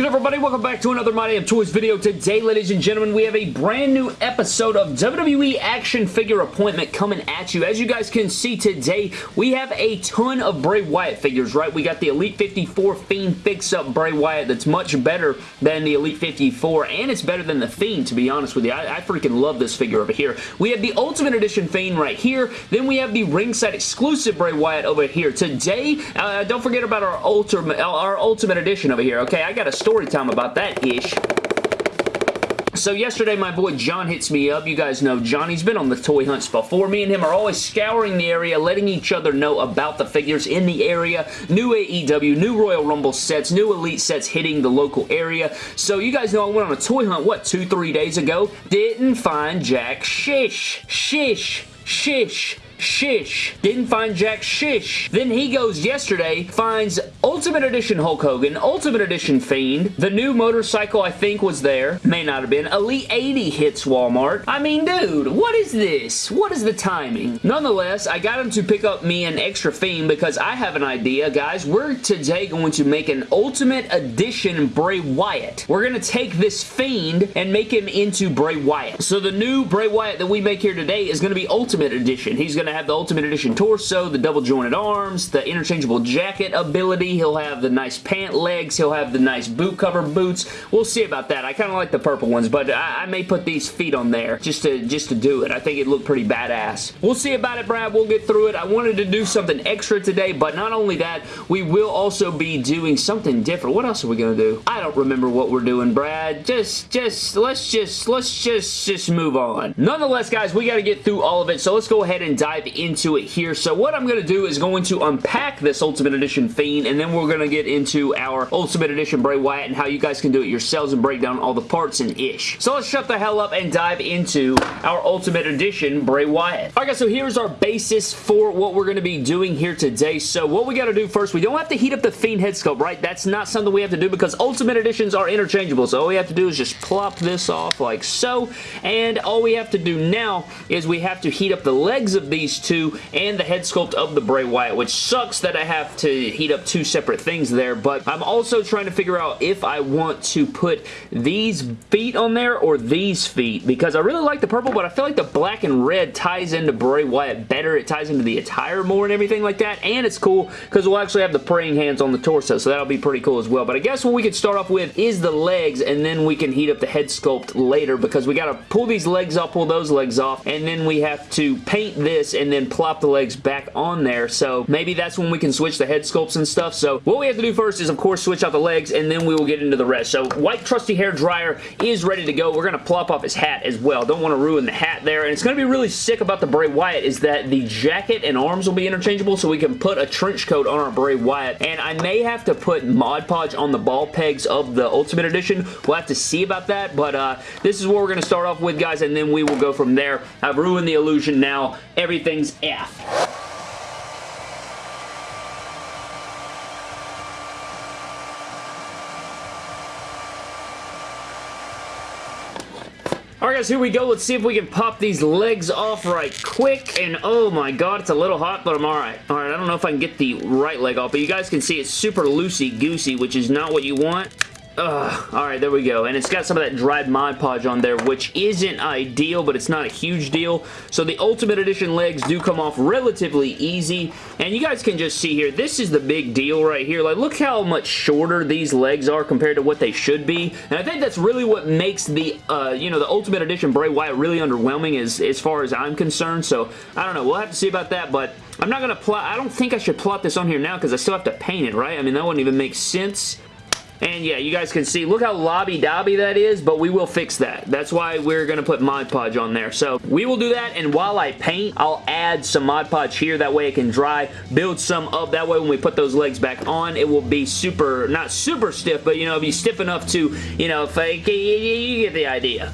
good, everybody? Welcome back to another My Damn Toys video. Today, ladies and gentlemen, we have a brand new episode of WWE Action Figure Appointment coming at you. As you guys can see today, we have a ton of Bray Wyatt figures, right? We got the Elite 54 Fiend Fix-Up Bray Wyatt that's much better than the Elite 54, and it's better than the Fiend, to be honest with you. I, I freaking love this figure over here. We have the Ultimate Edition Fiend right here. Then we have the ringside exclusive Bray Wyatt over here. Today, uh, don't forget about our Ultimate, our Ultimate Edition over here, okay? I got a story time about that ish. So yesterday, my boy John hits me up. You guys know Johnny's been on the toy hunts before. Me and him are always scouring the area, letting each other know about the figures in the area. New AEW, new Royal Rumble sets, new Elite sets hitting the local area. So you guys know I went on a toy hunt, what, two, three days ago? Didn't find Jack Shish. Shish. Shish. Shish. Didn't find Jack Shish. Then he goes yesterday, finds Ultimate Edition Hulk Hogan, Ultimate Edition Fiend, the new motorcycle I think was there, may not have been, Elite 80 hits Walmart. I mean, dude, what is this? What is the timing? Nonetheless, I got him to pick up me an extra Fiend because I have an idea, guys. We're today going to make an Ultimate Edition Bray Wyatt. We're going to take this Fiend and make him into Bray Wyatt. So the new Bray Wyatt that we make here today is going to be Ultimate Edition. He's going to have the Ultimate Edition torso, the double jointed arms, the interchangeable jacket ability. He'll have the nice pant legs. He'll have the nice boot cover boots. We'll see about that. I kind of like the purple ones, but I, I, may put these feet on there just to, just to do it. I think it looked pretty badass. We'll see about it, Brad. We'll get through it. I wanted to do something extra today, but not only that, we will also be doing something different. What else are we going to do? I don't remember what we're doing, Brad. Just, just, let's just, let's just, just move on. Nonetheless, guys, we got to get through all of it, so let's go ahead and dive into it here. So what I'm going to do is going to unpack this Ultimate Edition Fiend, and then we're going to get into our Ultimate Edition Bray Wyatt and how you guys can do it yourselves and break down all the parts and ish. So let's shut the hell up and dive into our Ultimate Edition Bray Wyatt. Alright guys, so here's our basis for what we're going to be doing here today. So what we got to do first, we don't have to heat up the Fiend head sculpt, right? That's not something we have to do because Ultimate Editions are interchangeable. So all we have to do is just plop this off like so, and all we have to do now is we have to heat up the legs of these two and the head sculpt of the Bray Wyatt, which sucks that I have to heat up two separate things there, but I'm also trying to figure out if I want to put these feet on there or these feet, because I really like the purple, but I feel like the black and red ties into Bray Wyatt better. It ties into the attire more and everything like that, and it's cool because we'll actually have the praying hands on the torso, so that'll be pretty cool as well. But I guess what we could start off with is the legs, and then we can heat up the head sculpt later because we got to pull these legs off, pull those legs off, and then we have to paint this and then plop the legs back on there. So maybe that's when we can switch the head sculpts and stuff. So what we have to do first is, of course, switch out the legs, and then we will get into the rest. So white trusty hair dryer is ready to go. We're going to plop off his hat as well. Don't want to ruin the hat there. And it's going to be really sick about the Bray Wyatt is that the jacket and arms will be interchangeable, so we can put a trench coat on our Bray Wyatt. And I may have to put Mod Podge on the ball pegs of the Ultimate Edition. We'll have to see about that, but uh, this is what we're going to start off with, guys, and then we will go from there. I've ruined the illusion now. Everything's F. guys, here we go. Let's see if we can pop these legs off right quick. And oh my god, it's a little hot, but I'm alright. Alright, I don't know if I can get the right leg off, but you guys can see it's super loosey-goosey, which is not what you want. Ugh. Alright, there we go. And it's got some of that dried Mod Podge on there, which isn't ideal, but it's not a huge deal. So the Ultimate Edition legs do come off relatively easy. And you guys can just see here, this is the big deal right here. Like, look how much shorter these legs are compared to what they should be. And I think that's really what makes the, uh, you know, the Ultimate Edition Bray Wyatt really underwhelming as, as far as I'm concerned. So, I don't know. We'll have to see about that, but... I'm not going to plot, I don't think I should plot this on here now because I still have to paint it, right? I mean, that wouldn't even make sense. And yeah, you guys can see, look how lobby-dobby that is, but we will fix that. That's why we're going to put Mod Podge on there. So we will do that, and while I paint, I'll add some Mod Podge here. That way it can dry, build some up. That way when we put those legs back on, it will be super, not super stiff, but you know, be stiff enough to, you know, fake, you, you get the idea.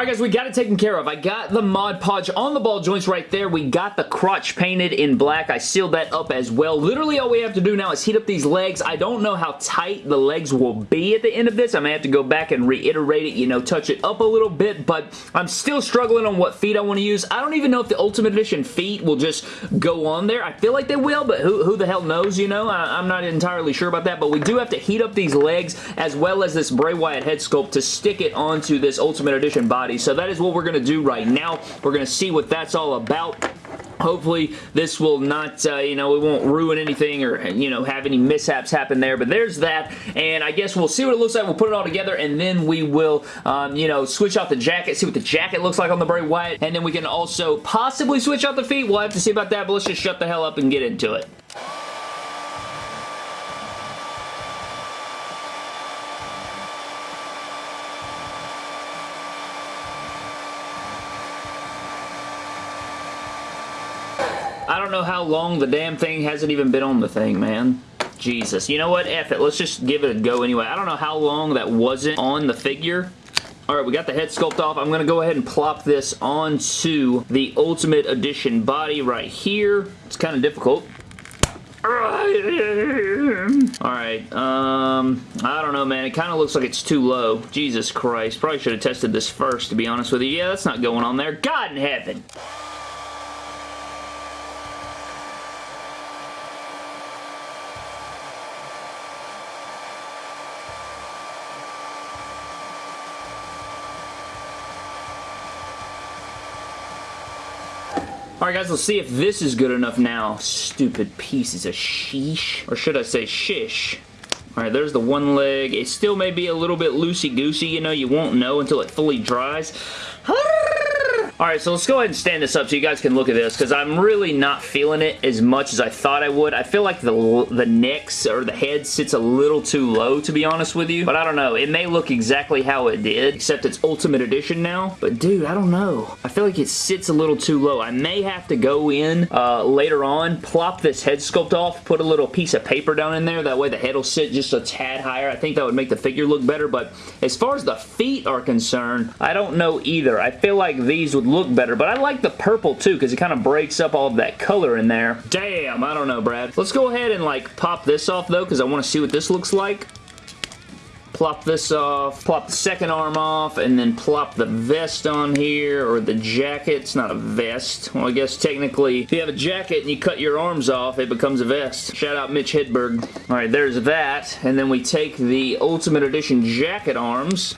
Alright guys, we got it taken care of. I got the Mod Podge on the ball joints right there. We got the crotch painted in black. I sealed that up as well. Literally all we have to do now is heat up these legs. I don't know how tight the legs will be at the end of this. I may have to go back and reiterate it, you know, touch it up a little bit, but I'm still struggling on what feet I want to use. I don't even know if the Ultimate Edition feet will just go on there. I feel like they will, but who, who the hell knows, you know? I, I'm not entirely sure about that, but we do have to heat up these legs as well as this Bray Wyatt head sculpt to stick it onto this Ultimate Edition body So that is what we're going to do right now. We're going to see what that's all about. Hopefully this will not, uh, you know, it won't ruin anything or, you know, have any mishaps happen there. But there's that. And I guess we'll see what it looks like. We'll put it all together and then we will, um, you know, switch out the jacket, see what the jacket looks like on the Bray Wyatt. And then we can also possibly switch out the feet. We'll have to see about that. But let's just shut the hell up and get into it. Don't know how long the damn thing hasn't even been on the thing, man. Jesus. You know what? F it. Let's just give it a go anyway. I don't know how long that wasn't on the figure. Alright, we got the head sculpt off. I'm going to go ahead and plop this onto the Ultimate Edition body right here. It's kind of difficult. Alright, um, I don't know, man. It kind of looks like it's too low. Jesus Christ. Probably should have tested this first, to be honest with you. Yeah, that's not going on there. God in heaven. Alright guys, let's see if this is good enough now. Stupid pieces of sheesh. Or should I say shish. Alright, there's the one leg. It still may be a little bit loosey-goosey, you know, you won't know until it fully dries. Alright, so let's go ahead and stand this up so you guys can look at this because I'm really not feeling it as much as I thought I would. I feel like the, the necks or the head sits a little too low to be honest with you, but I don't know. It may look exactly how it did, except it's Ultimate Edition now, but dude, I don't know. I feel like it sits a little too low. I may have to go in uh, later on, plop this head sculpt off, put a little piece of paper down in there. That way the head will sit just a tad higher. I think that would make the figure look better, but as far as the feet are concerned, I don't know either. I feel like these would look better, but I like the purple too because it kind of breaks up all of that color in there. Damn, I don't know, Brad. Let's go ahead and like pop this off though because I want to see what this looks like plop this off, plop the second arm off, and then plop the vest on here, or the jacket. It's not a vest. Well, I guess technically, if you have a jacket and you cut your arms off, it becomes a vest. Shout out Mitch Hedberg. Alright, there's that, and then we take the Ultimate Edition jacket arms,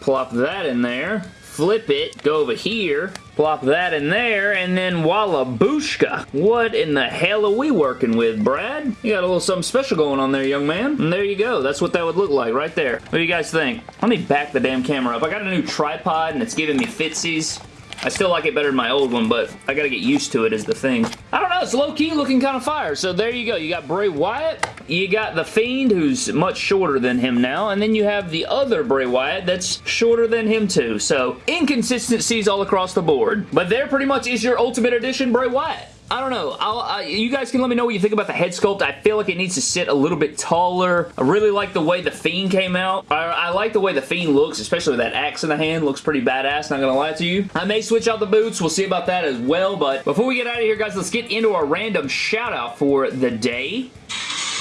plop that in there, flip it, go over here, plop that in there, and then voila booshka. What in the hell are we working with, Brad? You got a little something special going on there, young man. And there you go. That's what that would look like right there. What do you guys think? Let me back the damn camera up. I got a new tripod, and it's giving me fitsies. I still like it better than my old one, but I gotta get used to it is the thing. I it's low-key looking kind of fire. So there you go. You got Bray Wyatt, you got The Fiend, who's much shorter than him now, and then you have the other Bray Wyatt that's shorter than him too. So inconsistencies all across the board. But there pretty much is your Ultimate Edition Bray Wyatt. I don't know. Uh, you guys can let me know what you think about the head sculpt. I feel like it needs to sit a little bit taller. I really like the way the Fiend came out. I, I like the way the Fiend looks, especially with that axe in the hand. Looks pretty badass, not gonna lie to you. I may switch out the boots. We'll see about that as well, but before we get out of here, guys, let's get into our random shout out for the day.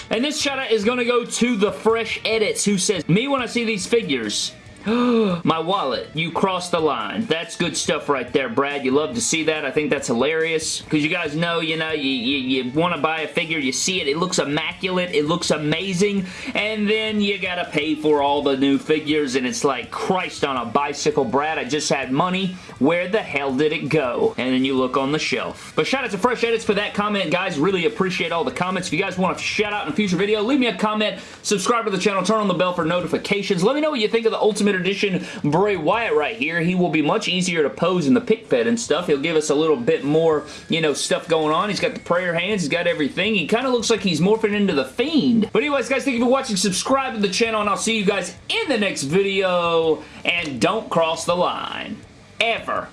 And this shout out is to go to the Fresh Edits who says, Me when I see these figures, my wallet, you crossed the line. That's good stuff right there, Brad. You love to see that. I think that's hilarious because you guys know, you know, you, you, you want to buy a figure, you see it, it looks immaculate, it looks amazing, and then you got to pay for all the new figures, and it's like, Christ on a bicycle, Brad, I just had money. Where the hell did it go? And then you look on the shelf. But shout out to Fresh Edits for that comment, guys. Really appreciate all the comments. If you guys want to shout out in a future video, leave me a comment, subscribe to the channel, turn on the bell for notifications. Let me know what you think of the Ultimate Ultimate Edition Bray Wyatt right here. He will be much easier to pose in the pic fed and stuff. He'll give us a little bit more, you know, stuff going on. He's got the prayer hands. He's got everything. He kind of looks like he's morphing into the Fiend. But anyways, guys, thank you for watching. Subscribe to the channel, and I'll see you guys in the next video. And don't cross the line. Ever.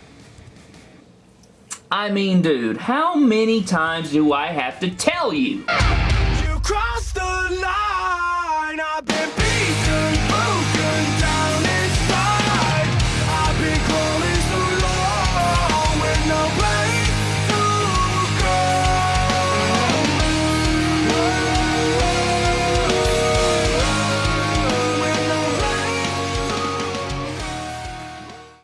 I mean, dude, how many times do I have to tell you? You crossed the line!